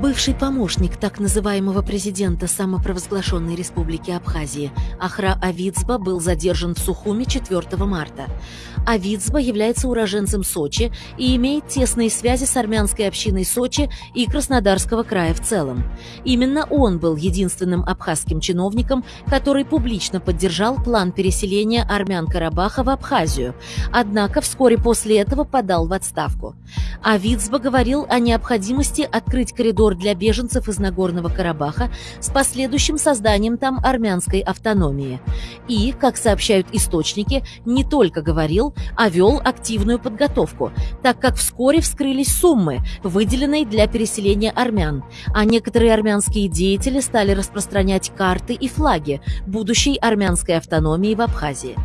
Бывший помощник так называемого президента самопровозглашенной республики Абхазии Ахра Авицба был задержан в Сухуме 4 марта. Авицба является уроженцем Сочи и имеет тесные связи с армянской общиной Сочи и Краснодарского края в целом. Именно он был единственным абхазским чиновником, который публично поддержал план переселения армян Карабаха в Абхазию, однако вскоре после этого подал в отставку. Авицба говорил о необходимости открыть коридор коридор для беженцев из Нагорного Карабаха с последующим созданием там армянской автономии. И, как сообщают источники, не только говорил, а вел активную подготовку, так как вскоре вскрылись суммы, выделенные для переселения армян, а некоторые армянские деятели стали распространять карты и флаги будущей армянской автономии в Абхазии.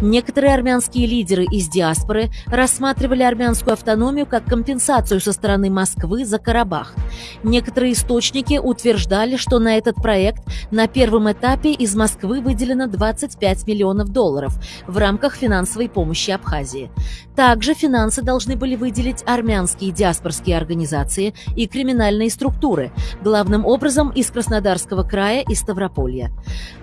Некоторые армянские лидеры из диаспоры рассматривали армянскую автономию как компенсацию со стороны Москвы за Карабах. Некоторые источники утверждали, что на этот проект на первом этапе из Москвы выделено 25 миллионов долларов в рамках финансовой помощи Абхазии. Также финансы должны были выделить армянские диаспорские организации и криминальные структуры, главным образом из Краснодарского края и Ставрополья.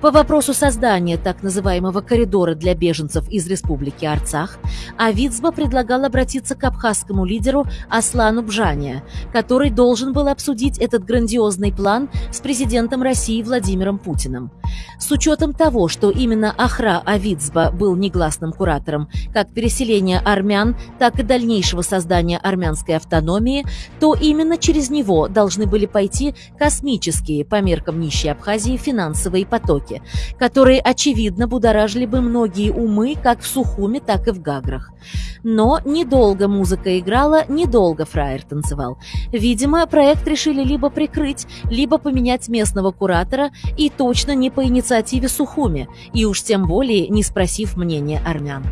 По вопросу создания так называемого коридора для беженцев из республики Арцах, Авицба предлагал обратиться к абхазскому лидеру Аслану Бжания, который должен был обсудить обсудить этот грандиозный план с президентом России Владимиром Путиным. С учетом того, что именно Ахра Авицба был негласным куратором как переселения армян, так и дальнейшего создания армянской автономии, то именно через него должны были пойти космические, по меркам нищей Абхазии, финансовые потоки, которые, очевидно, будоражили бы многие умы как в Сухуме, так и в Гаграх. Но недолго музыка играла, недолго фраер танцевал. Видимо, проект решили либо прикрыть, либо поменять местного куратора, и точно не по инициативе Сухуми, и уж тем более не спросив мнения армян.